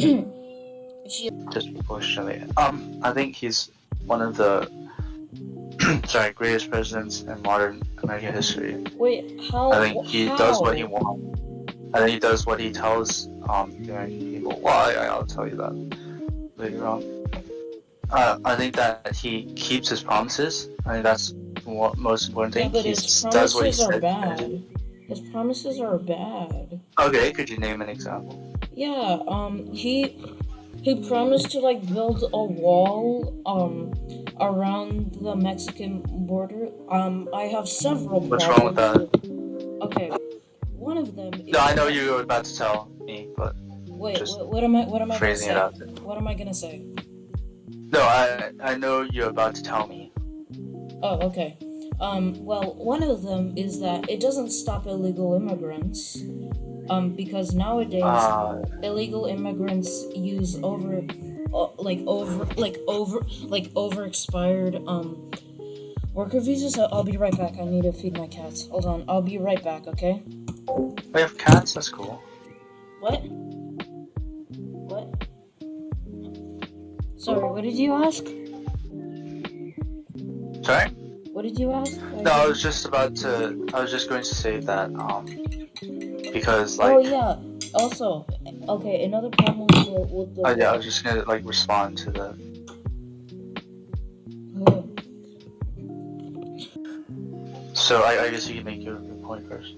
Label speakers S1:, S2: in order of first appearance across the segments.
S1: she
S2: disproportionately. Um, I think he's one of the sorry greatest presidents in modern American history.
S1: wait. How?
S2: I think he does what he wants. I think he does what he tells um the American people. Well, I, I'll tell you that later on. Uh, I think that he keeps his promises. I think that's what most important
S1: Yeah,
S2: thing.
S1: but
S2: he
S1: his
S2: does what he
S1: promises are
S2: said.
S1: bad. His promises are bad.
S2: Okay, could you name an example?
S1: Yeah, um, he he promised to like build a wall um around the Mexican border. Um, I have several.
S2: What's wrong with
S1: that? Okay, one of them. Is,
S2: No, I know you were about to tell me, but
S1: Wait, what, what am I? What am I gonna say? What am I gonna say?
S2: No, I I know you're about to tell me.
S1: Oh, okay. Um, well, one of them is that it doesn't stop illegal immigrants. Um, because nowadays
S2: Uh,
S1: illegal immigrants use over, uh, like over, like over, like over expired um worker visas. I- I'll be right back. I need to feed my cats. Hold on. I'll be right back. Okay.
S2: we have cats. That's cool.
S1: What? What? Sorry. What did you ask?
S2: Sorry.
S1: What did you ask?
S2: No, I was just about to. I was just going to say that um, because like.
S1: oh yeah. Also, okay. Another problem with the, with the
S2: Oh yeah, I was just gonna like respond to the.
S1: Uh,
S2: So I, I guess you can make your, your point first.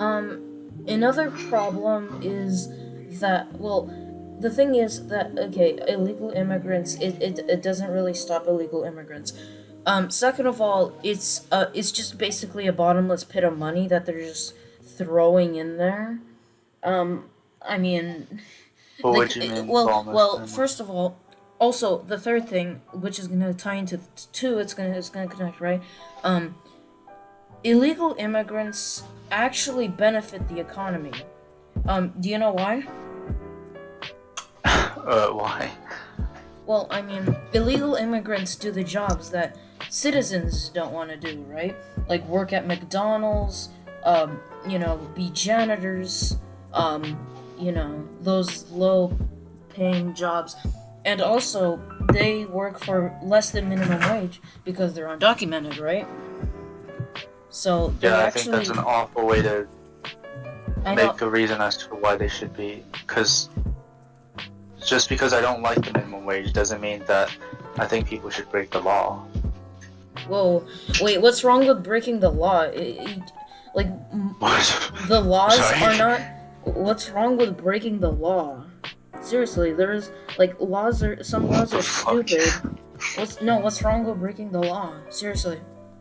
S1: Um, another problem is that well, the thing is that okay, illegal immigrants it, it, it doesn't really stop illegal immigrants. Um, second of all, it's uh it's just basically a bottomless pit of money that they're just throwing in there. Um, I mean,
S2: But
S1: like,
S2: what you mean?
S1: well, well, first of all, also the third thing, which is gonna tie into two, it's gonna it's gonna connect, right? Um, illegal immigrants actually benefit the economy. Um, do you know why?
S2: uh, why?
S1: Well, I mean, illegal immigrants do the jobs that citizens don't want to do, right? Like work at McDonald's, um, you know, be janitors, um, you know, those low paying jobs. And also, they work for less than minimum wage because they're undocumented, right? So
S2: Yeah, I
S1: actually,
S2: think that's an awful way to make a reason as to why they should be. Because just because I don't like the minimum wage doesn't mean that I think people should break the law.
S1: whoa, wait, what's wrong with breaking the law? It- it- like,
S2: What?
S1: the laws
S2: Sorry.
S1: are not what's wrong with breaking the law seriously there's like laws are some laws are
S2: fuck?
S1: stupid what's no what's wrong with breaking the law seriously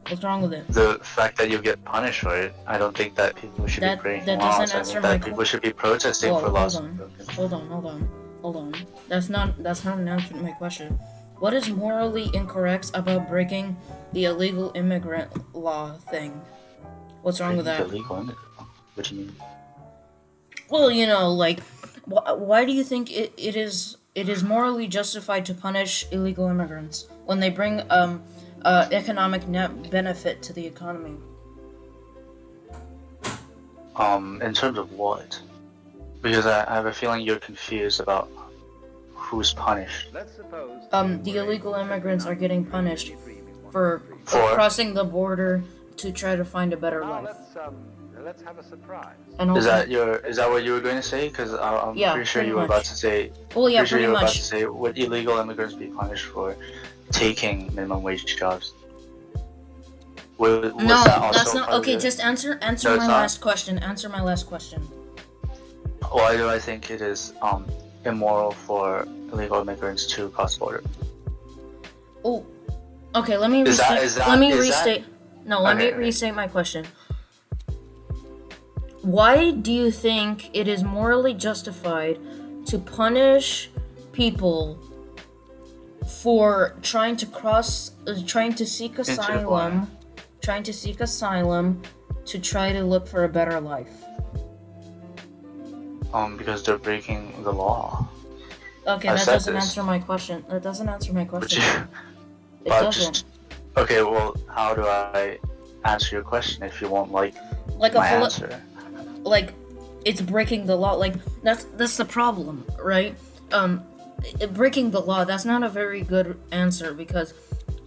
S1: what's wrong with it
S2: the fact that you get punished for it, I don't think that people should
S1: That-
S2: be breaking
S1: that
S2: laws.
S1: doesn't
S2: I
S1: answer
S2: think
S1: my
S2: that people should be protesting
S1: Whoa,
S2: for
S1: hold
S2: laws.
S1: on. hold on hold on hold on that's not that's not an answer to my question what is morally incorrect about breaking the illegal immigrant law thing what's wrong with that
S2: Illegal immigrant. What do you mean?
S1: Well, you know, like, wh- why do you think it, it is it is morally justified to punish illegal immigrants when they bring um uh, economic net benefit to the economy?
S2: Um, in terms of what? Because I, I have a feeling you're confused about who's punished.
S1: Um, the illegal immigrants are getting punished for, for
S2: For?
S1: crossing the border to try to find a better
S3: Now
S1: life.
S3: let's um, let's have a surprise.
S1: And also,
S2: Is that your? Is that what you were going to say? Because I'm
S1: Yeah,
S2: pretty sure
S1: pretty
S2: you were
S1: much.
S2: about to say.
S1: well, yeah,
S2: pretty sure
S1: pretty
S2: you were about to
S1: much.
S2: say would illegal immigrants be punished for taking minimum wage jobs? Was, was
S1: No,
S2: that
S1: that's not okay.
S2: your-
S1: Just answer answer
S2: No,
S1: my last question. Answer my last question.
S2: Why do I think it is um immoral for illegal immigrants to cross border?
S1: Oh, okay. Let me
S2: Is
S1: restate.
S2: that- is that-
S1: let me
S2: is that-
S1: restate. No, let
S2: Okay,
S1: me restate my question. Why do you think it is morally justified to punish people for trying to cross, uh, trying to seek asylum, trying to seek asylum to try to look for a better life?
S2: Um, because they're breaking the law.
S1: Okay,
S2: I
S1: that doesn't
S2: this.
S1: answer my question. That doesn't answer my question. It doesn't.
S2: just okay. Well, how do I answer your question if you won't like
S1: Like a
S2: my
S1: philo-
S2: answer?
S1: like it's breaking the law. Like that's that's the problem, right? Um, i- breaking the law. That's not a very good answer because,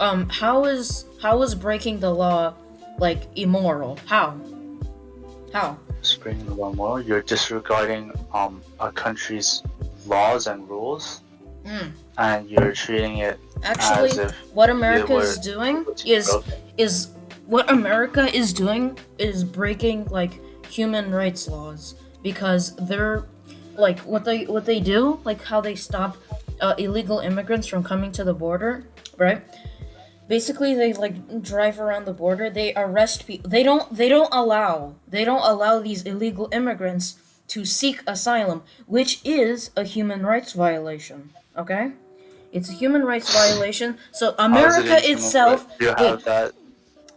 S1: um, how is how is breaking the law like immoral? How? How?
S2: Spring the law more. You're disregarding um a country's laws and rules,
S1: Mm.
S2: and you're treating it
S1: Actually, what America
S2: were
S1: is doing is is what America is doing is breaking like human rights laws because they're like what they what they do like how they stop uh, illegal immigrants from coming to the border right? Basically they like drive around the border. They arrest people they don't they don't allow they don't allow these illegal immigrants to seek asylum which is a human rights violation okay it's a human rights violation so
S2: is it
S1: america itself?
S2: You have that.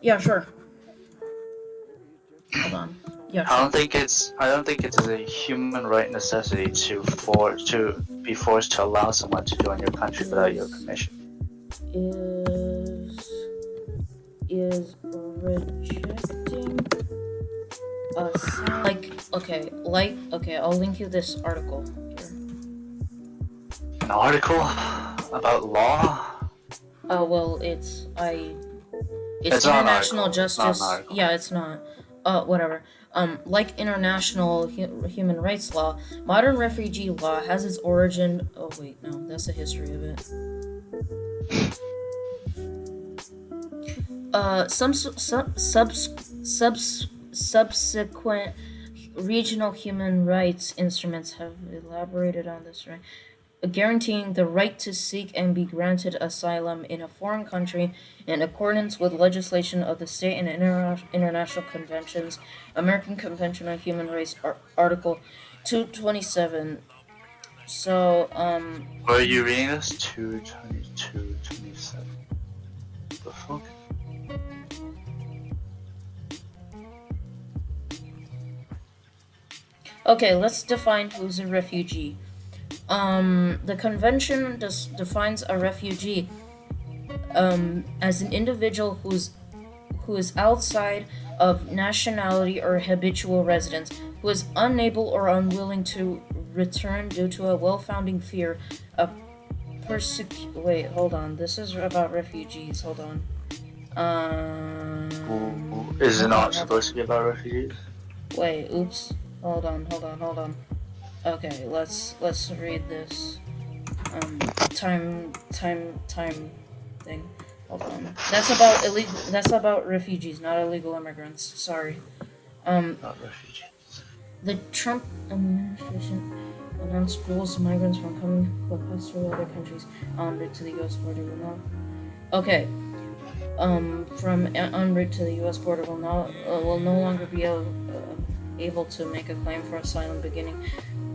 S1: yeah, sure. Hold on. Yeah,
S2: I don't think it's. I don't think it's a human right necessity to for to be forced to allow someone to join your country without your permission.
S1: Is is rejecting a like okay like okay I'll link you this article here.
S2: An article about law.
S1: Oh well, it's I. It's,
S2: It's
S1: international justice. yeah, it's not. Uh, whatever. Um, like international hu- human rights law, modern refugee law has its origin. Oh wait, no, that's the history of it. Uh, some su- sub subs, subs, subsequent regional human rights instruments have elaborated on this right guaranteeing the right to seek and be granted asylum in a foreign country in accordance with legislation of the state and interna- international conventions, American Convention on Human Rights, Ar- Article 227. So, um,
S2: are you reading this? 222, 27. The fuck?
S1: okay, let's define who's a refugee. Um, the convention defines a refugee um, as an individual who's who is outside of nationality or habitual residence, who is unable or unwilling to return due to a well-founding fear of persec. Wait, hold on. This is about refugees. Hold on. Um,
S2: Is it not supposed to be about refugees?
S1: Wait, oops. Hold on, hold on, hold on. Okay, let's let's read this. Um, time, time, time thing. Hold on. That's about illegal. That's about refugees, not illegal immigrants. Sorry. Um,
S2: Not refugees.
S1: the Trump administration announced rules migrants from coming who have passed through other countries en route to the U.S. border will not. Okay. Um, from en en route to the U.S. border will not uh, will no longer be able, uh, able to make a claim for asylum beginning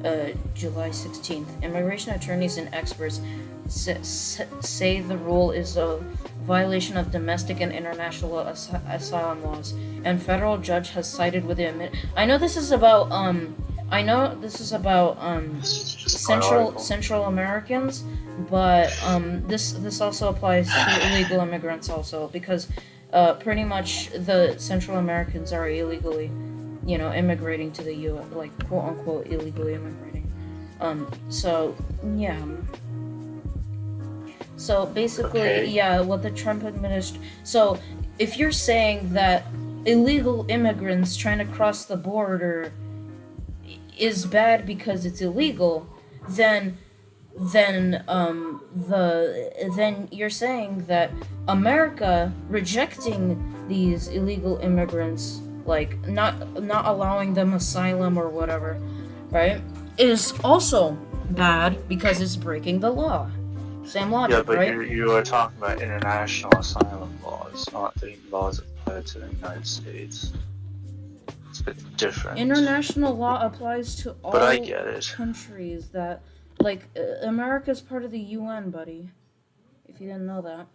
S1: uh, July 16th. Immigration attorneys and experts sa- sa- say the rule is a violation of domestic and international as- asylum laws, and federal judge has sided with the. I know this is about um. I know this is about um
S2: This is just my
S1: Central. Central Americans, but um, this this also applies to illegal immigrants also because uh, pretty much the Central Americans are illegally, you know, immigrating to the U. like quote unquote illegally immigrating. Um, so yeah. So basically,
S2: Okay.
S1: yeah, what the Trump administration. So if you're saying that illegal immigrants trying to cross the border is bad because it's illegal, then then um the then you're saying that America rejecting these illegal immigrants like not not allowing them asylum or whatever, right? Is also bad because it's breaking the law. Same logic,
S2: Yeah, but
S1: right?
S2: you you are talking about international asylum laws, not the laws applied to the United States. It's a bit different.
S1: International law applies to all
S2: But I get it.
S1: countries that like uh, America's part of the UN, buddy. If you didn't know that.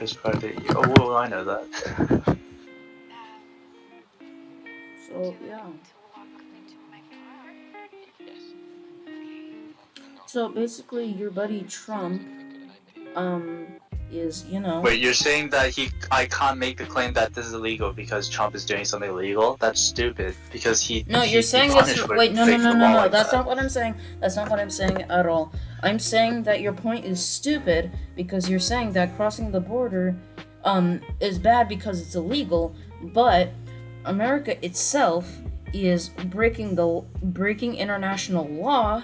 S2: It's part of the. Oh, well, I know that.
S1: So yeah. So basically, your buddy Trump, um, is, you know.
S2: Wait, you're saying that he I can't make the claim that this is illegal because Trump is doing something illegal? That's stupid because he
S1: No,
S2: he-
S1: you're saying
S2: punished
S1: it's wait. No, no, no, no, no.
S2: like
S1: That's
S2: that.
S1: not what I'm saying. That's not what I'm saying at all. I'm saying that your point is stupid because you're saying that crossing the border, um, is bad because it's illegal, but America itself is breaking the breaking international law,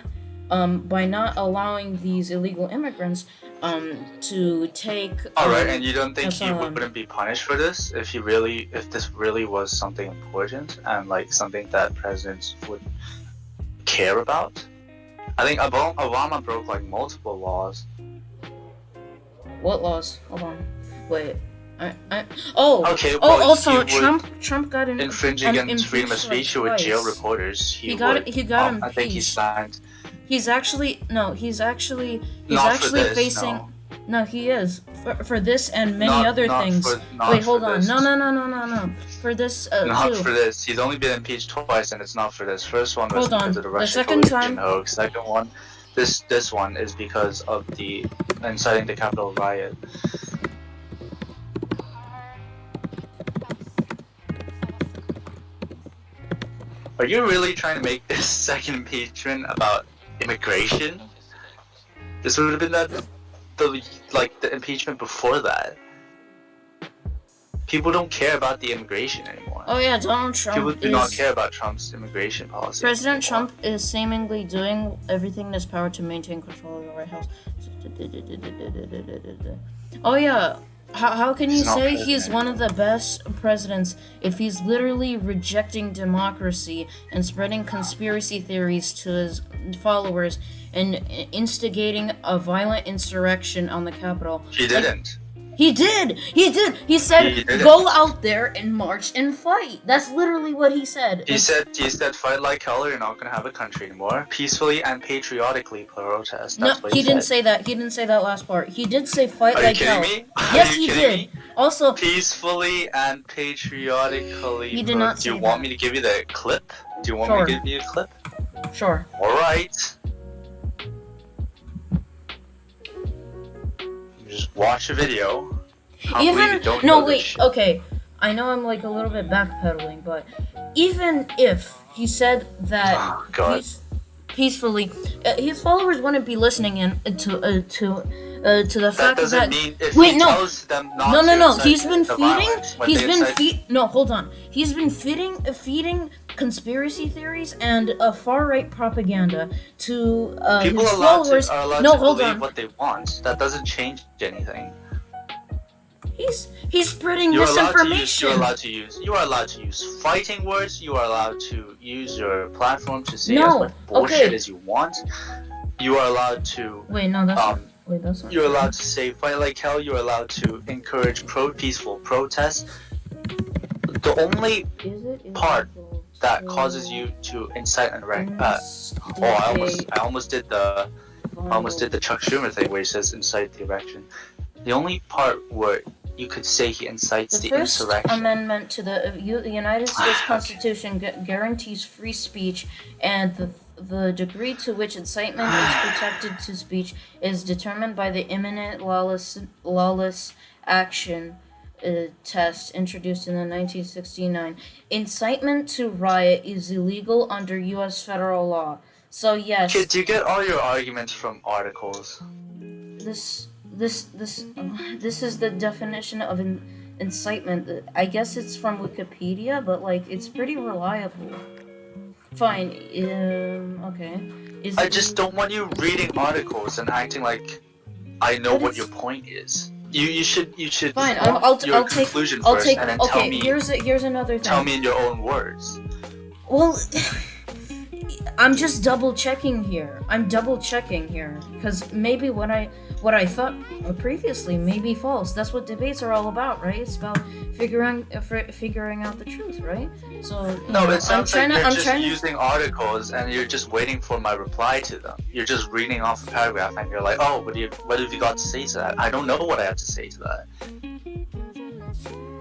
S1: um, by not allowing these illegal immigrants, um, to take.
S2: All right,
S1: um,
S2: and you don't think he wouldn't be punished for this if he really, if this really was something important and like something that presidents would care about? I think Obama, Obama broke like multiple laws.
S1: What laws? Hold on. Wait. I, I, oh,
S2: Okay,
S1: oh,
S2: well, he
S1: also Trump Trump got an
S2: infringe against freedom of speech. He would jail reporters. He,
S1: He got
S2: would,
S1: he got
S2: um, I think he
S1: impeached.
S2: signed.
S1: He's actually no, he's actually he's
S2: Not
S1: actually
S2: this,
S1: facing
S2: no.
S1: no. he is for, for this and many
S2: Not-
S1: other
S2: not
S1: things.
S2: for-
S1: Wait, hold on.
S2: this.
S1: No, no, no, no, no, no. For this uh,
S2: Not
S1: too.
S2: for this. He's only been impeached twice, and it's not for this. First one was
S1: Hold on.
S2: because of the
S1: The
S2: Russian
S1: second
S2: collusion
S1: time-
S2: hoax. Second one, this this one is because of the inciting the Capitol riot. Are you really trying to make this second impeachment about immigration? This would have been the, the like the impeachment before that. People don't care about the immigration anymore.
S1: Oh yeah, Donald Trump.
S2: People do not care about Trump's immigration policy.
S1: President
S2: anymore.
S1: Trump is seemingly doing everything in his power to maintain control of the White House. Oh yeah, how, how can you say he's one of the best presidents if he's literally rejecting democracy and spreading conspiracy theories to his followers and instigating a violent insurrection on the Capitol?
S2: He didn't.
S1: He did. He did. He said,
S2: He didn't.
S1: "Go out there and march and fight." That's literally what he said.
S2: He
S1: It's-
S2: said he said fight like hell or you're not gonna have a country anymore. Peacefully and patriotically protest.
S1: No,
S2: That's what
S1: he
S2: he,
S1: didn't say that. He didn't say that last part. He did say fight
S2: Are
S1: like
S2: you
S1: hell.
S2: kidding me? Are
S1: Yes, he did.
S2: me?
S1: Also,
S2: Peacefully and patriotically.
S1: He did not
S2: Do you
S1: say
S2: want me to give you the clip? Do you want me to give you a clip?
S1: sure.
S2: All right. Just watch a video. Can't believe you
S1: Even
S2: don't
S1: no, wait. Okay, I know I'm like a little bit backpedaling, but even if he said that
S2: Oh, God.
S1: peace, peacefully, uh, his followers wouldn't be listening in uh, to uh, to uh, to the
S2: That
S1: fact that.
S2: mean if
S1: Wait,
S2: he
S1: no.
S2: Tells them not
S1: no no no he's been feeding. He's been feed. No, hold on. He's been feeding, uh, feeding conspiracy theories and uh, far right propaganda to uh,
S2: People
S1: his followers.
S2: to, are allowed
S1: no,
S2: to
S1: hold
S2: believe
S1: on.
S2: what they want. That doesn't change anything.
S1: He's he's spreading
S2: You're allowed to use.
S1: misinformation.
S2: You're allowed to use. You are allowed to use fighting words. You are allowed to use your platform to say
S1: No,
S2: as much bullshit
S1: okay.
S2: as you want. You are allowed to.
S1: Wait, no, that's
S2: Um,
S1: wait, that's not.
S2: you're allowed to say fight like hell. You're allowed to encourage pro peaceful protests. The only
S1: Is it is
S2: part that causes you to incite and wreck. Uh, oh, I almost, I almost did the, I almost did the Chuck Schumer thing where he says incite the erection. The only part where you could say he incites
S1: The
S2: the,
S1: First
S2: insurrection.
S1: Amendment to the United States
S2: Okay.
S1: Constitution gu- guarantees free speech, and the the degree to which incitement is protected to speech is determined by the imminent lawless lawless action uh, test introduced in the 1969. Incitement to riot is illegal under U.S. federal law. So yes,
S2: Kid, do you get all your arguments from articles?
S1: this this this this is the definition of in, incitement i guess it's from wikipedia but like it's pretty reliable fine um okay is
S2: I just don't want you reading articles and acting like I know what your point is. You you should you should
S1: fine i'll, I'll,
S2: your
S1: I'll take
S2: conclusion
S1: i'll
S2: first
S1: take
S2: and then tell
S1: okay
S2: me
S1: here's a, here's another thing
S2: tell me in your own words.
S1: well i'm just double checking here i'm double checking here because maybe what i what i thought previously may be false that's what debates are all about right it's about figuring uh, fi- figuring out the truth right so
S2: No,
S1: know,
S2: it sounds
S1: I'm trying
S2: like
S1: to,
S2: you're
S1: I'm
S2: just
S1: trying to
S2: using articles and you're just waiting for my reply to them. You're just reading off a paragraph and you're like, oh, what do you what have you got to say to that? I don't know what I have to say to that.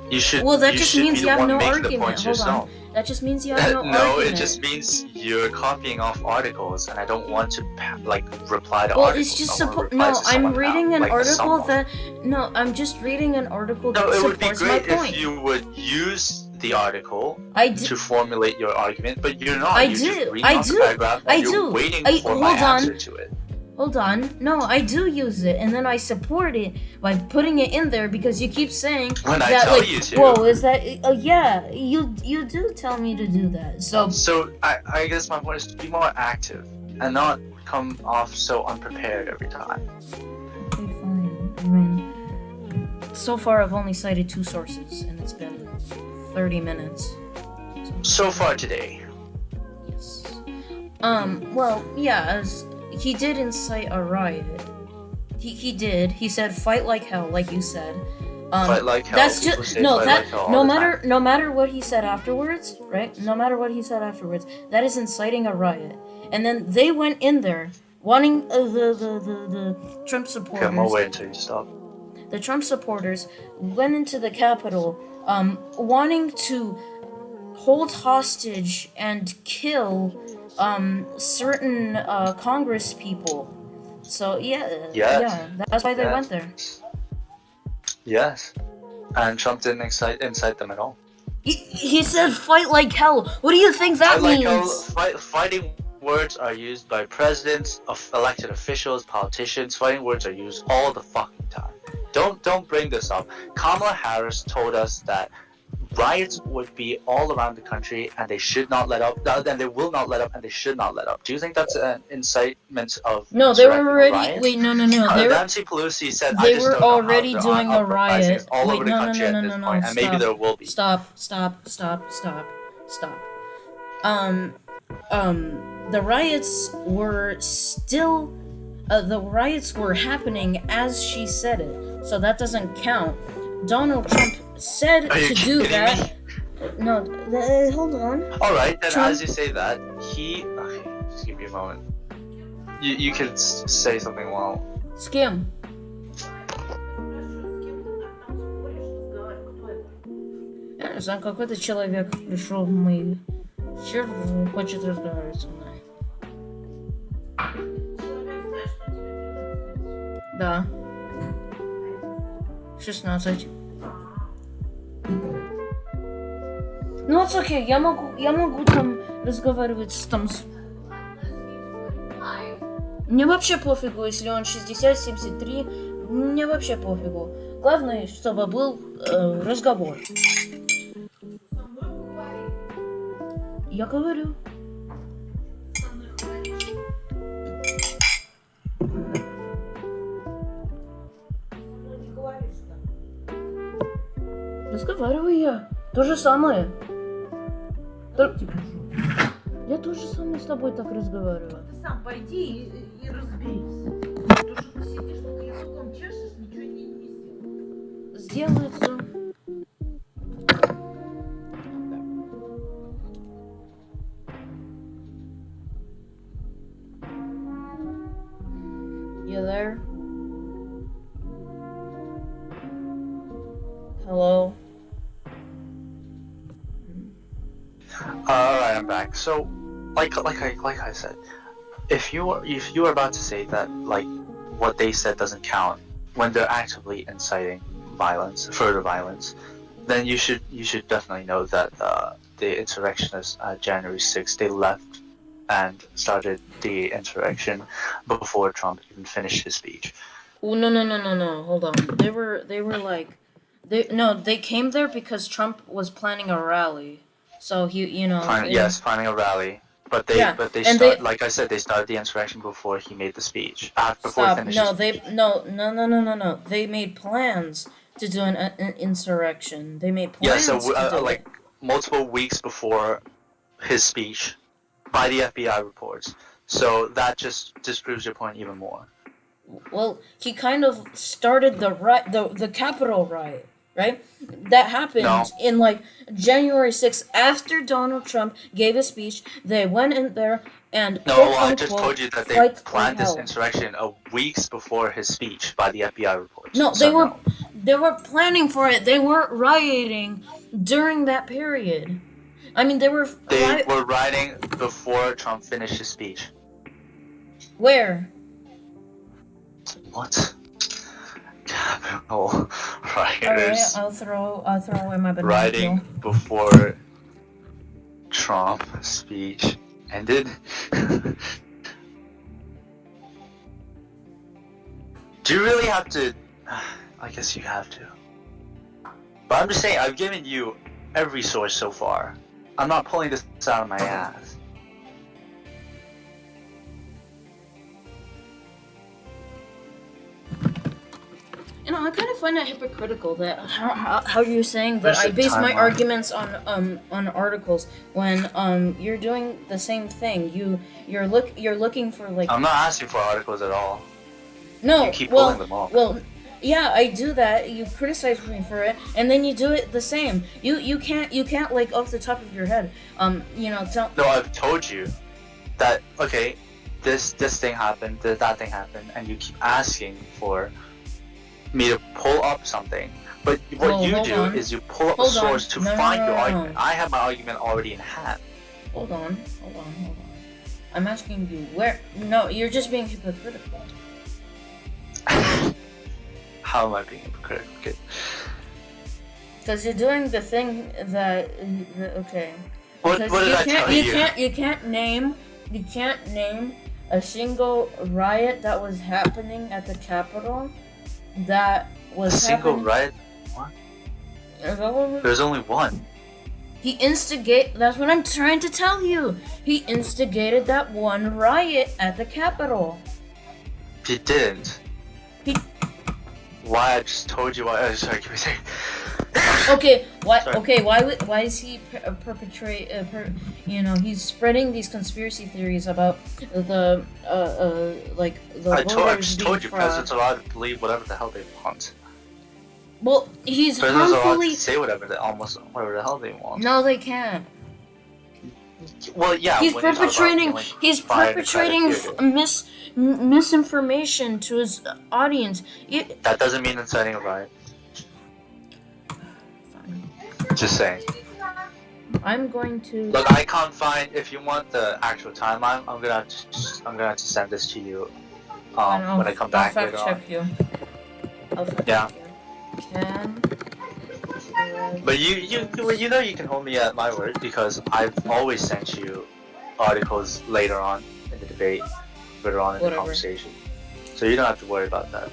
S2: You should.
S1: Well, that just means you have no argument. Hold on. That just means you have no,
S2: no,
S1: argument.
S2: it just means you're copying off articles, and I don't want to like reply to articles.
S1: Well,
S2: articles.
S1: it's just
S2: I wanna
S1: suppo-
S2: reply
S1: no. I'm reading an
S2: like,
S1: article
S2: someone.
S1: that no. I'm just reading an article that
S2: No, it would be great
S1: my point.
S2: if you would use the article
S1: I do.
S2: to formulate your argument, but you're not.
S1: I
S2: you're
S1: do, I do, I do.
S2: Waiting
S1: I-
S2: for my
S1: hold on.
S2: Answer to it.
S1: Hold on. No, I do use it, and then I support it by putting it in there because you keep saying
S2: When I
S1: that
S2: tell
S1: like,
S2: you to.
S1: whoa, is that? Uh, yeah, you you do tell me to do that. So
S2: So I, I guess my point is to be more active and not come off so unprepared every time.
S1: okay, fine. I mean, so far I've only cited two sources, and it's been 30 minutes.
S2: So far today.
S1: Yes. Um. Well, yeah. As he did incite a riot. He he did. He said, "Fight like hell," like you said. Um,
S2: Fight like hell.
S1: That's
S2: People
S1: just no. That
S2: like
S1: no matter no matter what he said afterwards, right? No matter what he said afterwards, that is inciting a riot. And then they went in there wanting uh, the, the the the Trump supporters.
S2: I'm until you stop.
S1: The Trump supporters went into the Capitol, um, wanting to hold hostage and kill um certain uh Congress people. So yeah,
S2: Yes.
S1: yeah, that's why they
S2: Yes.
S1: went there.
S2: Yes. And Trump didn't incite, incite them at all.
S1: He, he said fight like hell. What do you think that
S2: like
S1: means?
S2: fight, fighting words are used by presidents, of elected officials, politicians. Fighting words are used all the fucking time. Don't don't bring this up. Kamala Harris told us that riots would be all around the country and they should not let up. And they will not let up and they should not let up. Do you think that's an incitement of
S1: No, they were already.
S2: riots?
S1: Wait, no, no, no.
S2: Uh,
S1: They were.
S2: Nancy Pelosi said I
S1: they were
S2: don't know
S1: already doing a riot.
S2: all
S1: Wait,
S2: over the
S1: no, no,
S2: country
S1: no,
S2: at
S1: no,
S2: this
S1: no, no,
S2: point, and maybe
S1: stop.
S2: there will be.
S1: Stop, stop, stop, stop, stop. Um, um, the riots were still. Uh, the riots were happening as she said it, so that doesn't count. Donald Trump said
S2: Are you
S1: to do
S2: kidding
S1: that. No, th- hold on.
S2: All right, then
S1: Trump-
S2: as you say that, he. Okay, just give me a moment. You you can s- say something while.
S1: С кем? Я не знаю, какой-то человек пришел в мой эфир, хочет разговаривать со мной. Да. 16. Ну, it's okay, я могу, я могу там разговаривать с там с... Мне вообще пофигу, если он 60, 73, мне вообще пофигу. Главное, чтобы был э, разговор. Я говорю. Разговариваю я. То же самое. То- Я тоже самое с тобой так разговариваю.
S4: Ты сам пойди и, и разберись. То, что ты сидишь, только языком чешешь, ничего не, не сделаешь.
S1: Сделается. You there?
S2: Back. So, like like I like I said, if you are if you are about to say that like what they said doesn't count when they're actively inciting violence, further violence, then you should you should definitely know that uh, the insurrectionists uh, January 6th they left and started the insurrection before Trump even finished his speech.
S1: Oh no no no no no! Hold on. They were they were like, they no they came there because Trump was planning a rally, so he you know.
S2: Yes, planning a rally. But they,
S1: Yeah,
S2: but they
S1: and
S2: start,
S1: they-
S2: like I said, they started the insurrection before he made the speech. Uh, before
S1: Stop! No, they
S2: speech.
S1: no no no no no no. They made plans to do an, an insurrection. They made
S2: Yeah,
S1: plans
S2: so
S1: to
S2: uh, like multiple weeks before his speech, by the FBI reports. So that just disproves your point even more.
S1: Well, he kind of started the right the the Capitol riot, right? That happened
S2: No.
S1: in like January sixth after Donald Trump gave a speech. They went in there and
S2: No, I just told you that they planned this insurrection a weeks before his speech by the FBI reports.
S1: No,
S2: So
S1: they were
S2: no.
S1: They were planning for it. They weren't rioting during that period. I mean, they were.
S2: They were rioting before Trump finished his speech.
S1: Where?
S2: What? Oh,
S1: Alright,
S2: rioters
S1: I'll throw. I'll throw away my banana Writing
S2: before Trump speech ended. Do you really have to? I guess you have to. But I'm just saying, I've given you every source so far. I'm not pulling this out of my ass.
S1: I kind of find that hypocritical that how, how, how you're saying that I base my arguments on um on articles when um you're doing the same thing. You you're look you're looking for like
S2: I'm not asking for articles at all.
S1: no
S2: You keep
S1: well
S2: pulling them off.
S1: well yeah I do that. You criticize me for it, and then you do it the same. You you can't you can't like off the top of your head um you know tell
S2: No, I've told you that okay, this this thing happened, th- that thing happened, and you keep asking for me to pull up something. But what
S1: Well,
S2: you do
S1: on.
S2: is you pull up
S1: Hold
S2: a
S1: on.
S2: source to
S1: No,
S2: find
S1: no,
S2: your
S1: no, no.
S2: argument. I have my argument already in hand.
S1: hold on hold on hold on. I'm asking you where no you're just being hypocritical.
S2: How am I being hypocritical? Okay.
S1: Because you're doing the thing that okay.
S2: What, what did
S1: you
S2: I
S1: can't,
S2: tell
S1: you
S2: you?
S1: can't you can't name you can't name a single riot that was happening at the Capitol that was A
S2: single
S1: happening.
S2: riot?
S1: What-
S2: There's only one.
S1: He instigate. That's what I'm trying to tell you. He instigated that one riot at the Capitol.
S2: He didn't.
S1: He-
S2: Why? I just told you why. Sorry, give me a second.
S1: Okay, why?
S2: Sorry.
S1: Okay, why? would- Why is he per- uh, perpetrate? Uh, per, you know, he's spreading these conspiracy theories about the uh, uh like the
S2: I told, I just told you,
S1: fraud.
S2: presidents allowed to believe whatever the hell they want.
S1: Well, he's
S2: Presidents are allowed
S1: harmfully.
S2: to say whatever the almost whatever the hell they want.
S1: No, they can't.
S2: Well, yeah.
S1: he's
S2: about
S1: perpetrating.
S2: feeling
S1: He's perpetrating f- mis misinformation to his audience. You,
S2: That doesn't mean inciting a riot. Just saying.
S1: I'm going to.
S2: Look, I can't find. If you want the actual timeline, I'm gonna have to. I'm gonna have to send this to you. Um,
S1: I'll-
S2: when I come
S1: I'll
S2: back
S1: fact
S2: later on.
S1: check you. I'll fact
S2: Yeah.
S1: check you. Can.
S2: But you, you, you, you know, you can hold me at my word because I've always sent you articles later on in the debate, later on in
S1: Whatever.
S2: the conversation. So you don't have to worry about that.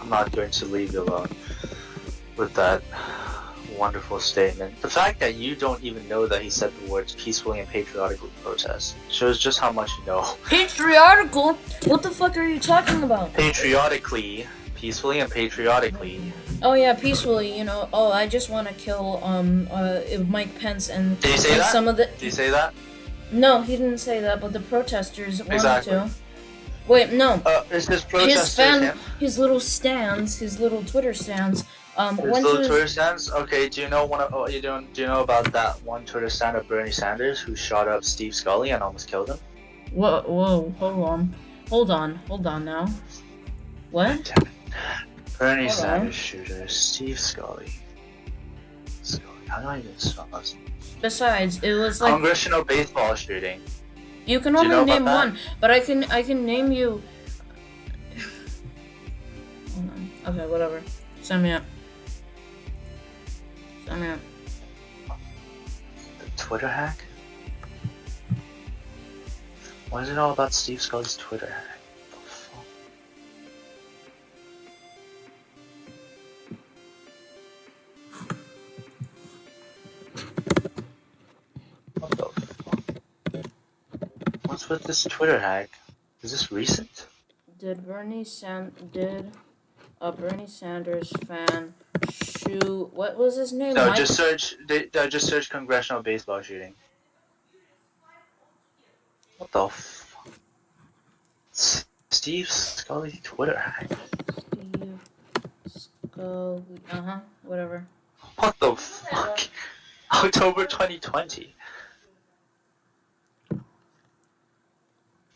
S2: I'm not going to leave you alone with that wonderful statement. The fact that you don't even know that he said the words peacefully and patriotically protest shows just how much you know.
S1: Patriotical? What the fuck are you talking about?
S2: Patriotically, peacefully and patriotically.
S1: Oh yeah, peacefully. You know. Oh, I just want to kill um uh Mike Pence and,
S2: Did you say
S1: and
S2: that?
S1: some of the.
S2: Did you say that?
S1: No, he didn't say that, but the protesters wanted
S2: Exactly.
S1: to. Wait, no.
S2: Uh, is this
S1: His fan,
S2: him?
S1: his little stands, his little Twitter stands, um, went
S2: little Twitter stands. Okay, do you know one? Of, oh, you don't? Do you know about that one Twitter stand of Bernie Sanders who shot up Steve Scully and almost killed him?
S1: Whoa, whoa, hold on, hold on, hold on now. What?
S2: Bernie
S1: Hold on.
S2: Sanders shooter Steve Scully. Scully. How do I even spell this?
S1: Besides, it was like
S2: Congressional baseball shooting.
S1: you can
S2: Do you
S1: only
S2: know
S1: name one, but I can I can name you. Hold on. Okay, whatever. Send me up. Send me up.
S2: The Twitter hack. What is it all about Steve Scully's Twitter hack? What the fuck? What's with this Twitter hack? Is this recent?
S1: Did Bernie San did a Bernie Sanders fan shoot? What was his name?
S2: No,
S1: Mike-
S2: just search. They, uh, just search congressional baseball shooting. What the? S- Steve Scully Twitter hack.
S1: Steve Scully. Uh huh. Whatever.
S2: What the fuck? October 2020.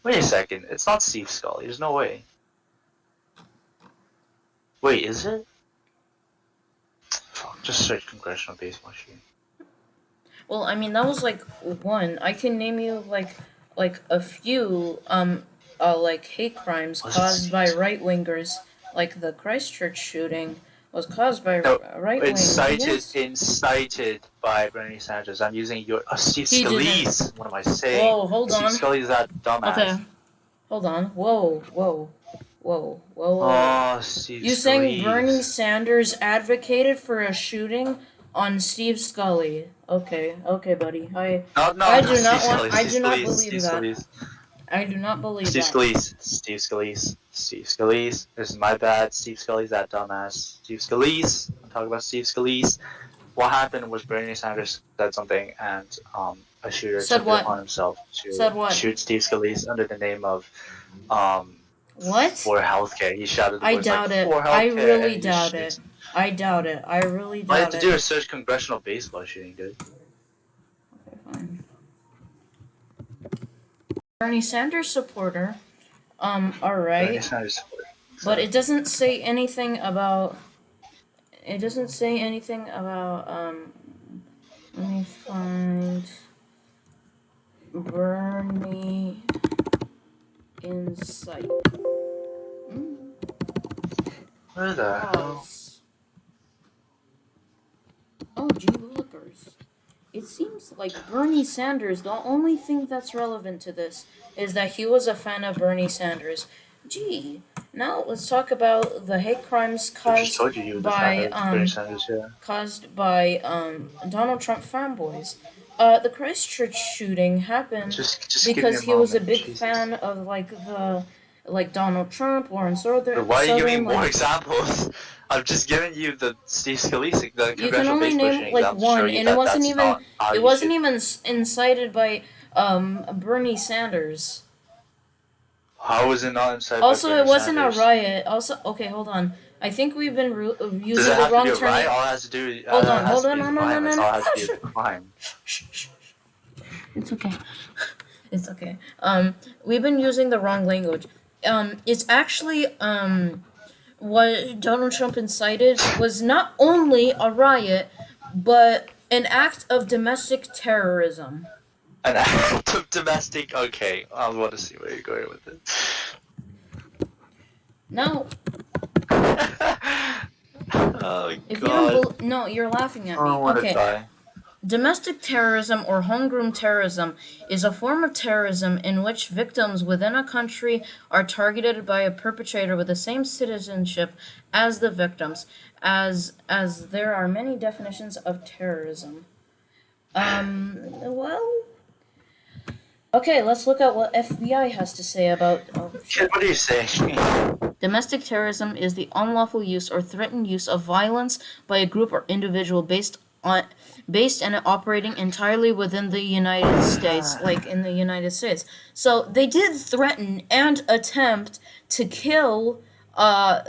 S2: Wait a second. It's not Steve Scully. There's no way. Wait, is it? Just search congressional baseball shooting.
S1: Well, I mean that was like one. I can name you like like a few um uh like hate crimes
S2: Was
S1: caused by right wingers, like the Christchurch shooting was caused by
S2: No,
S1: right wingers.
S2: Incited,
S1: Yes.
S2: incited by Bernie Sanders. I'm using your uh, Steve
S1: He didn't.
S2: Scalise. What am I saying?
S1: Whoa, hold
S2: Steve
S1: on.
S2: Scalise, that dumbass.
S1: Okay, hold on. Whoa, whoa, whoa, whoa. whoa.
S2: Oh, Steve
S1: you saying Bernie Sanders advocated for a shooting on Steve Scully? Okay, okay, buddy. I
S2: No, no,
S1: I do
S2: Steve
S1: not want- I do not believe
S2: Steve
S1: that.
S2: Scalise.
S1: I do not believe that.
S2: Steve
S1: that.
S2: Scalise, Steve Scalise, Steve Scalise. This is my bad. Steve Scalise, that dumbass. Steve Scalise. I'm talking about Steve Scalise. What happened was Bernie Sanders said something, and um, a shooter
S1: Said
S2: took
S1: what?
S2: it upon himself to
S1: Said what?
S2: shoot Steve Scalise under the name of um,
S1: What?
S2: for healthcare. He shouted. the
S1: I
S2: words like,
S1: doubt it.
S2: "For
S1: I really doubt it. I doubt it. I really
S2: doubt it. I
S1: have
S2: to do a search congressional baseball shooting, dude.
S1: Okay, fine. Bernie Sanders supporter. Um,
S2: Bernie
S1: alright.
S2: Sanders.
S1: But it doesn't say anything about. It doesn't say anything about. Um, let me find. Bernie Insight. Hmm,
S2: Where the hell?
S1: Oh, gee willikers. It seems like Bernie Sanders, the only thing that's relevant to this is that he was a fan of Bernie Sanders. Gee, now let's talk about the hate crimes caused
S2: just told you you were the
S1: by, um,
S2: Sanders, yeah.
S1: caused by um, Donald Trump fanboys. Uh, the Christchurch shooting happened
S2: Just, just
S1: because he was a big
S2: Jesus.
S1: fan of like the like Donald Trump, Lawrence Southern.
S2: Why are you giving
S1: Southern,
S2: more examples? I'm just giving you the Steve Scalise, the
S1: You can only name, like, one, and it wasn't even- It wasn't even incited by um, Bernie Sanders.
S2: How was it not incited?
S1: Also, it wasn't
S2: Sanders?
S1: a riot. Also, okay, hold on. I think we've been ru- uh,
S2: Does
S1: using
S2: it
S1: the wrong term.
S2: riot? All it has to do.
S1: Hold
S2: all it
S1: on, hold on,
S2: be
S1: no,
S2: a
S1: no, no, no,
S2: all it
S1: no.
S2: has to be a crime.
S1: Shh, shh, shh. It's okay. It's okay. Um, we've been using the wrong language. Um, it's actually um, what Donald Trump incited was not only a riot, but an act of domestic terrorism.
S2: An act of domestic. Okay, I want to see where you're going with it.
S1: Now,
S2: oh
S1: if you
S2: God.
S1: don't, no, you're laughing at me.
S2: don't want to
S1: Okay. Domestic terrorism or homegrown terrorism is a form of terrorism in which victims within a country are targeted by a perpetrator with the same citizenship as the victims, as as there are many definitions of terrorism. Um, well, okay, let's look at what FBI has to say about. Oh,
S2: Kid, what are you saying?
S1: Domestic terrorism is the unlawful use or threatened use of violence by a group or individual based on based and operating entirely within the United States, like in the United States. So they did threaten and attempt to kill uh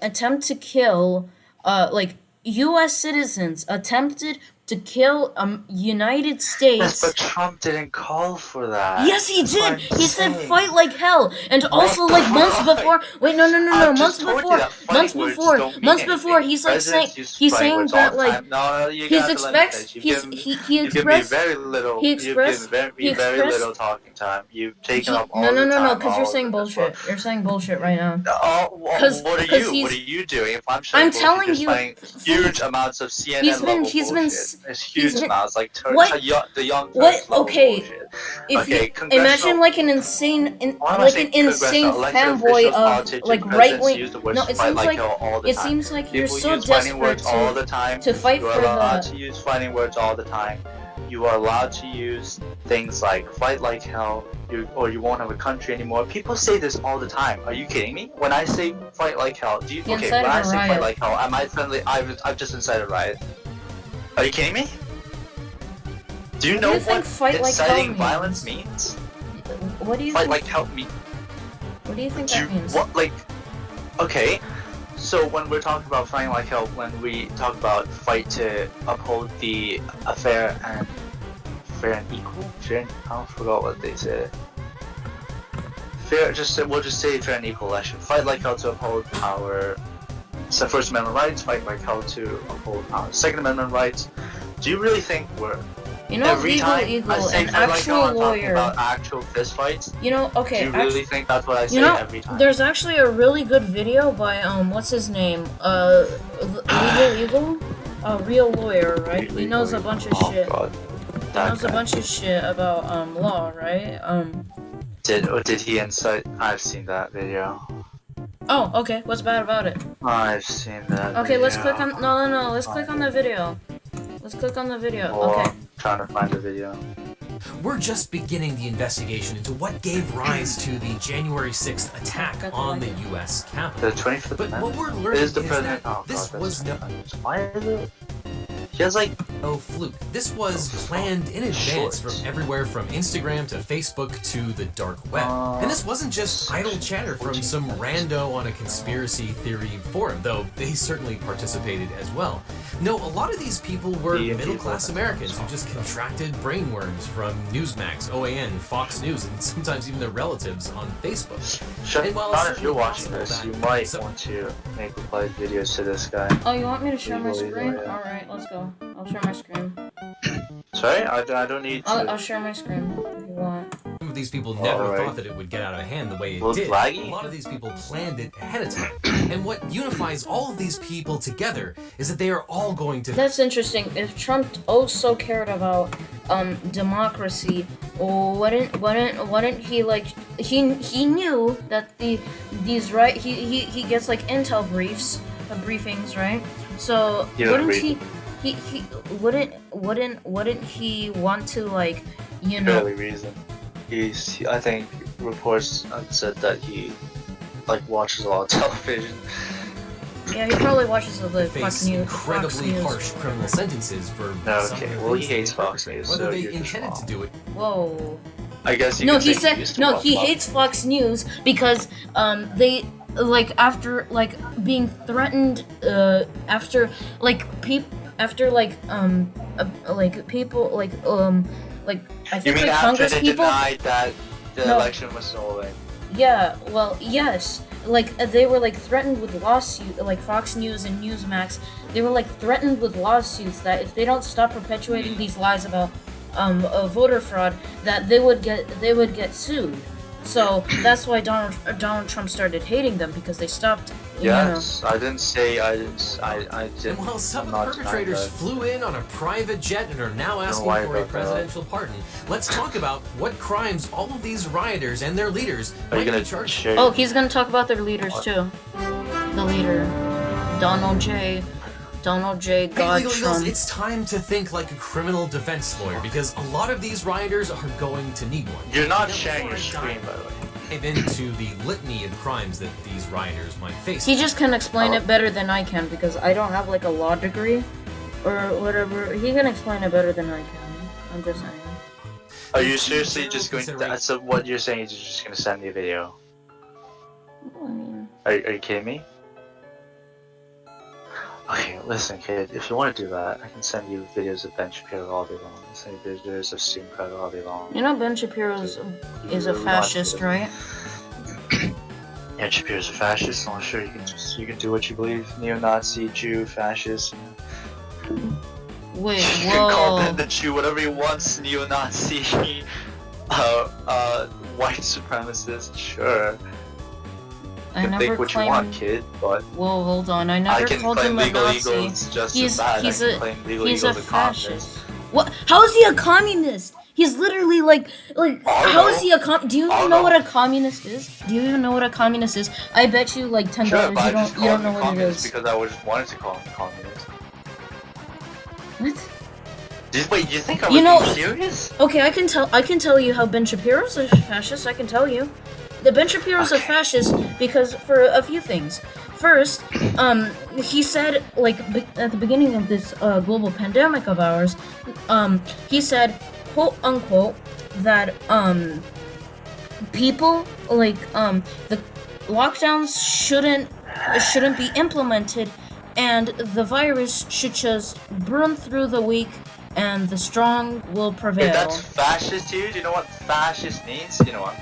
S1: attempt to kill uh like US citizens attempted to kill um United
S2: Yes,
S1: States
S2: but Trump didn't call for that.
S1: Yes, he
S2: That's
S1: did. He said fight like hell, and also like months
S2: fuck?
S1: before. Wait, no, no, no, no. Months before, months before, months before. He's like saying, he's saying that like
S2: no,
S1: he's
S2: gotta let me
S1: expects. He's
S2: given-
S1: he he
S2: You've given me
S1: expressed.
S2: very little.
S1: he expressed-
S2: very,
S1: he
S2: very little talking time. You've
S1: he-
S2: taken up all
S1: no, no, no,
S2: time.
S1: no, because you're saying bullshit. You're saying bullshit right now.
S2: Oh, what are you? What are you doing? If I'm saying
S1: I'm telling you-
S2: saying huge amounts of CNN
S1: He's been- he's been
S2: It's huge
S1: been-
S2: amounts, like tur-
S1: What?
S2: the young, the young
S1: What? Okay.
S2: bullshit.
S1: If
S2: Okay,
S1: you imagine like an insane, in,
S2: Why am I
S1: like an insane fanboy of like right wing.
S2: use the words
S1: No, it
S2: fight
S1: seems
S2: like
S1: it seems like you're so desperate
S2: words all
S1: to
S2: the time.
S1: to fight
S2: you are
S1: for
S2: allowed
S1: the.
S2: to use fighting words all the time. You are allowed to use things like fight like hell, you, or you won't have a country anymore. People say this all the time. Are you kidding me? When I say fight like hell, do you okay? When I say
S1: riot.
S2: fight like hell, am I friendly? I've I've just incited a riot. Are you kidding me? Do you
S1: What do
S2: know
S1: you
S2: what
S1: fight like
S2: inciting
S1: means?
S2: violence means?
S1: What do you
S2: Fight
S1: think?
S2: like hell means
S1: what do you think
S2: do you,
S1: that means?
S2: what like okay so when we're talking about fighting like hell when we talk about fight to uphold the a fair and fair and equal fair and, i forgot what they said fair just say- we'll just say fair and equal election fight like hell to uphold power so First Amendment rights, fight like how to uphold uh, Second Amendment rights. Do you really think we're
S1: You know,
S2: every
S1: Eagle
S2: time
S1: Eagle,
S2: I say
S1: an
S2: fight like
S1: actual
S2: talking
S1: lawyer.
S2: about actual fist fights?
S1: You know, okay,
S2: Do you really think that's what I say
S1: you know,
S2: every time?
S1: there's actually a really good video by um, what's his name? Uh, Legal Eagle, a real lawyer, right? He knows a bunch of
S2: oh,
S1: shit.
S2: God.
S1: He
S2: That
S1: knows a bunch of shit about um law, right? Um.
S2: Did or did he incite? I've seen that video.
S1: Oh, okay. What's bad about it?
S2: I've seen that.
S1: Okay, let's click on. No, no, no. Let's click on the video. Let's click on the video.
S2: Or
S1: Okay.
S2: I'm trying to find the video.
S5: We're just beginning the investigation into what gave rise to the January 6th attack on the U.S. Capitol.
S2: The 25th
S5: But what we're learning
S2: is
S5: is
S2: the president.
S5: that
S2: Oh,
S5: this
S2: God,
S5: was no
S2: Why is it? He has like
S5: no fluke. This was planned in advance from everywhere from Instagram to Facebook to the dark web.
S2: Uh,
S5: And this wasn't just idle chatter from some rando on a conspiracy theory forum, though they certainly participated as well. No, a lot of these people were middle class. Americans who just contracted brainworms from Newsmax, OAN, Fox News, and sometimes even their relatives on Facebook.
S2: Shut
S5: And while
S2: if you're watching this. You might
S5: some-
S2: want to make reply videos to this guy.
S1: Oh, you want me to share my screen? All right, let's go. I'll share my screen.
S2: Sorry, I, I don't need.
S1: I'll, I'll share my screen if you want.
S5: Some of these people never
S2: Alright.
S5: thought that it would get out of hand the way it
S2: Well,
S5: did.
S2: laggy?
S5: A lot of these people planned it ahead of time. and what unifies all of these people together is that they are all going to
S1: That's interesting. If Trump oh so cared about um democracy, wouldn't wouldn't wouldn't he like he he knew that the these right he he, he gets like intel briefs uh, briefings right so
S2: He don't
S1: wouldn't he he he wouldn't wouldn't wouldn't he want to like you know
S2: barely reason. He's. He, I think reports said that he like watches a lot of television.
S1: yeah he probably watches the Fox
S5: face
S1: News Fox
S5: incredibly
S1: News.
S5: harsh criminal sentences for
S2: No, okay,
S5: of
S2: well, he hates Fox. News,
S5: Whether
S2: so
S5: they
S2: you're just
S5: intended to do it
S1: Whoa.
S2: I guess you
S1: no, he said
S2: used to
S1: no. He
S2: Fox.
S1: hates Fox News because um they like after like being threatened uh after like peop after like um uh, like people like um like I
S2: You
S1: think
S2: mean
S1: like Congress
S2: they
S1: people
S2: denied that the
S1: No.
S2: election was stolen?
S1: yeah well yes like uh, they were like threatened with lawsuit like Fox News and Newsmax they were like threatened with lawsuits that if they don't stop perpetuating these lies about um uh, voter fraud that they would get they would get sued so that's why Donald uh, Donald Trump started hating them because they stopped you know
S2: Yes, I didn't say I didn't. s- I I
S5: And
S2: didn't.
S5: while some
S2: I'm
S5: of the perpetrators flew in on a private jet and are now asking
S2: worry
S5: for a
S2: about that.
S5: presidential pardon, let's talk about what crimes all of these rioters and their leaders
S2: Are you
S5: might
S2: gonna
S5: be charged?
S1: Oh, he's gonna talk about their leaders
S2: What?
S1: too. The leader, Donald J. Donald J.
S5: Hey,
S1: God
S5: Legal Eagles,
S1: Trump.
S5: it's time to think like a criminal defense lawyer because a lot of these rioters are going to need one.
S2: You're not
S5: Now,
S2: sharing your screen, by the way.
S5: Dive into the litany of crimes that these rioters might face.
S1: He just can explain
S2: Oh.
S1: it better than I can because I don't have like a law degree or whatever. He can explain it better than I can. I'm just saying.
S2: Are you
S5: General
S2: seriously just going to?
S5: consideration-
S2: So what you're saying is you're just gonna send me a video?
S1: Well, I mean,
S2: Are, are you kidding me? Okay, listen, kid. If you want to do that, I can send you videos of Ben Shapiro all day long. I can send you videos of Steven Crowder all day long.
S1: you know Ben Shapiro is a fascist, right?
S2: Yeah, Shapiro's a fascist. I'm sure you can just you can do what you believe. Neo-Nazi, Jew, fascist.
S1: Wait,
S2: You can call
S1: whoa.
S2: Ben the Jew whatever you want. Neo-Nazi, uh, uh, white supremacist. Sure.
S1: I never
S2: think what
S1: claimed.
S2: you want, kid. But
S1: Whoa, hold on. I
S2: I
S1: never
S2: can
S1: called
S2: claim
S1: him a
S2: legal
S1: Nazi.
S2: eagles just
S1: He's
S2: as bad.
S1: he's
S2: I can
S1: a
S2: legal
S1: he's
S2: eagles a
S1: fascist. What? How is he a communist? He's literally like like
S2: I
S1: how is he a com? Do you even know
S2: know.
S1: what a communist is? Do you even know what a communist is? I bet you like ten dollars
S2: I
S1: you don't you don't know what it
S2: communist because I just wanted to call him a communist.
S1: What?
S2: You, wait, you think I
S1: You
S2: would
S1: know-
S2: serious?
S1: Okay, I can tell I can tell you how Ben Shapiro's a fascist. I can tell you. The Ben Shapiro's a
S2: Okay.
S1: fascist because for a few things. First, um, he said like at the beginning of this uh, global pandemic of ours, um, he said, quote unquote, that um, people like um the lockdowns shouldn't shouldn't be implemented, and the virus should just burn through the weak, and the strong will prevail.
S2: If that's fascist you, you know what fascist means? You know what?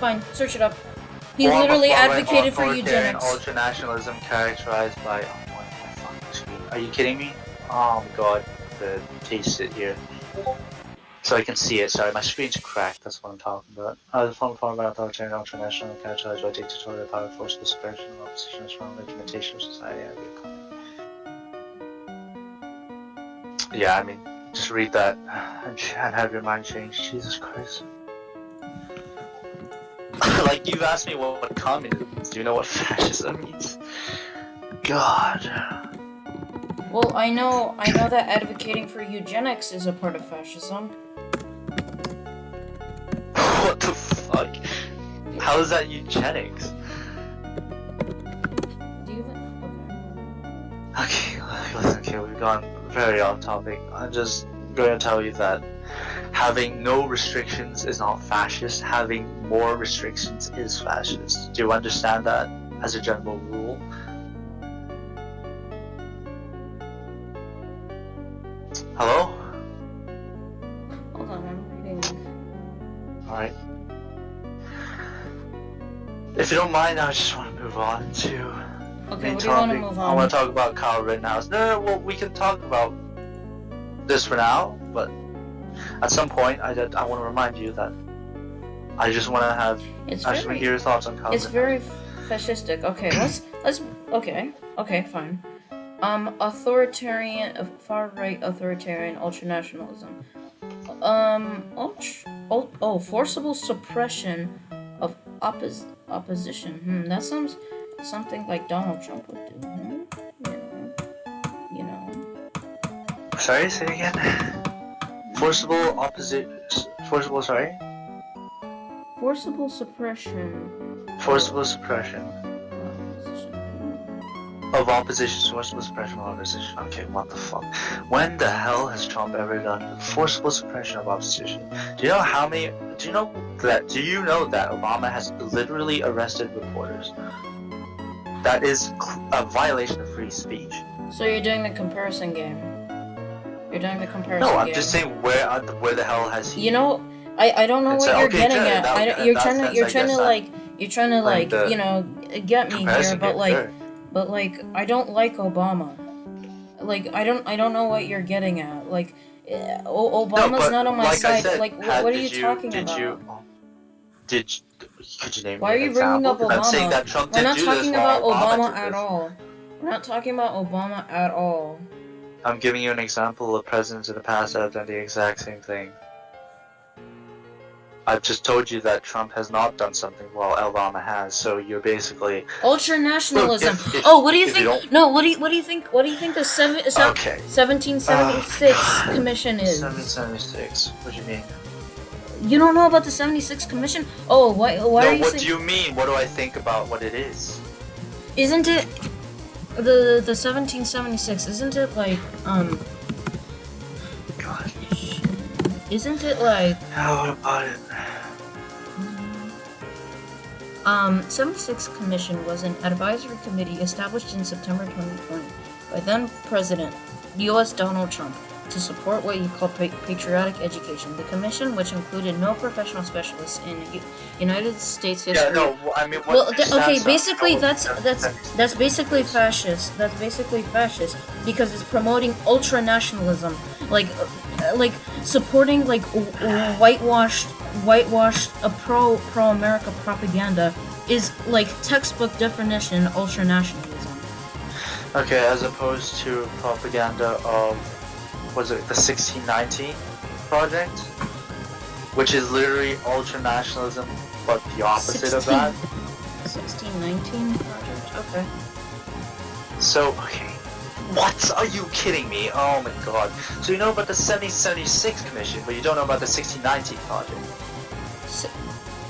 S1: Fine, search it up. He
S2: Form
S1: literally advocated for eugenics.
S2: Ultranationalism characterized by. Oh, why am I fucking screen? Are you kidding me? Oh my god, the taste it here. So I can see it. Sorry, my screen's cracked. That's what I'm talking about. Uh, the form of authoritarian ultranational characterized by dictatorial power, forceful suppression, of opposition, strong implementation of society. Yeah, I mean, just read that and and have your mind change. Jesus Christ. like you've asked me what, what communism is. Do you know what fascism means? God.
S1: Well, I know, I know that advocating for eugenics is a part of fascism.
S2: what the fuck? How is that eugenics?
S1: Do you even?
S2: Okay, listen, okay, we've gone very off topic. I'm just going to tell you that having no restrictions is not fascist. Having more restrictions is fascist. Do you understand that as a general rule? Hello?
S1: Hold on, I'm reading.
S2: Alright. If you don't mind, I just want to move on to
S1: Okay, what do you want to move
S2: I want to talk about Kyle Rittenhouse. No, no, well, we can talk about this for now, but at some point, I, I want to remind you that I just want to have.
S1: It's
S2: I just want to
S1: very,
S2: hear your thoughts on Kyle
S1: it's very fascistic. Okay, let's let's. Okay, okay, fine. Um, authoritarian, far right authoritarian ultranationalism. Um, ultra, oh, oh, forcible suppression of oppos- opposition. Hmm, that sounds something like Donald Trump would do. Hmm? You know, you know.
S2: Sorry, say it again. Forcible opposite. Forcible, sorry.
S1: Forcible suppression.
S2: Forcible suppression
S1: of opposition.
S2: Forcible suppression of opposition. Okay, what the fuck? When the hell has Trump ever done forcible suppression of opposition? Do you know how many? Do you know that? Do you know that Obama has literally arrested reporters? That is a violation of free speech.
S1: So you're doing the comparison game. You're doing the comparison
S2: No, I'm
S1: game.
S2: just saying where uh, where the hell has he?
S1: You know, I, I don't know what you're
S2: okay,
S1: getting
S2: sure,
S1: at.
S2: that-
S1: I don't, you're
S2: that
S1: trying to
S2: sense,
S1: you're trying to like you're trying to like you know get me here, but like but like I don't like Obama. Like I don't I don't know what you're getting at. Like eh, O- Obama's
S2: but
S1: not on my
S2: like
S1: side.
S2: said,
S1: like wh-
S2: had-
S1: what are
S2: did
S1: you talking
S2: did
S1: about?
S2: You, did you, could you name
S1: Why are you bringing
S2: example?
S1: up
S2: 'Cause I'm saying that Trump
S1: We're not talking about Obama
S2: did
S1: at all. We're not talking about Obama at all.
S2: I'm giving you an example of presidents in the past that have done the exact same thing. I've just told you that Trump has not done something while Obama has, so you're basically
S1: Ultra nationalism.
S2: Look, if- if-
S1: oh, what do you
S2: if you
S1: think? no, what do you what do you think? What do you think the seven, se-
S2: okay.
S1: 1776
S2: Oh, uh,
S1: commission is?
S2: 1776. What do you mean?
S1: You don't know about the 76 commission? Oh, why why
S2: no,
S1: are you
S2: what
S1: saying?
S2: do you mean? What do I think about what it is?
S1: Isn't it the the 1776? Isn't it like um?
S2: God,
S1: Isn't it like
S2: how about it?
S1: um? 76 commission was an advisory committee established in September 2020 by then President U.S. Donald Trump to support what he called patriotic education. The commission, which included no professional specialists in United States history.
S2: Yeah, no, I mean,
S1: Well, th- okay, basically that's that's that's basically fascist. That's basically fascist because it's promoting ultra nationalism, like uh, like supporting like whitewashed whitewashed a pro pro America propaganda is like textbook definition ultra nationalism.
S2: Okay, as opposed to propaganda of, was it the 1619 project? Which is literally ultra nationalism, but the opposite of that.
S1: 1619 project. Okay.
S2: So, okay. What? Are you kidding me? Oh my god. So you know about the 1776 commission, but you don't know about the 1619 project.
S1: Si-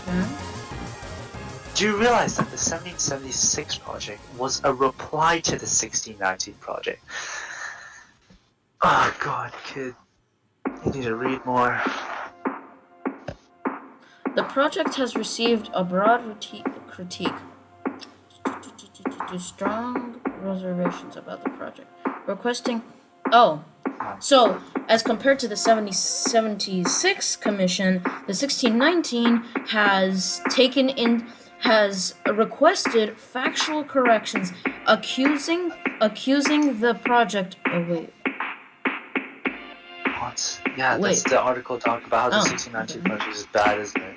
S1: hmm?
S2: Do you realize that the 1776 project was a reply to the 1619 project? Oh god, kid. You need to read more.
S1: The project has received a broad critique. Strong reservations about the project. Requesting. Oh. So, as compared to the 7076 Commission, the 1619 has taken in has requested factual corrections accusing accusing the project oh wait
S2: Yeah, that's the article talk about how the
S1: Oh.
S2: 1619 project is bad, isn't it?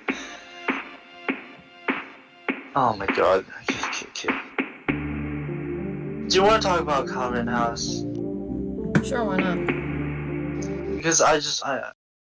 S2: Oh my god. Okay, okay, okay. Do you want to talk about Kyle Rittenhouse?
S1: sure why not
S2: Because I just I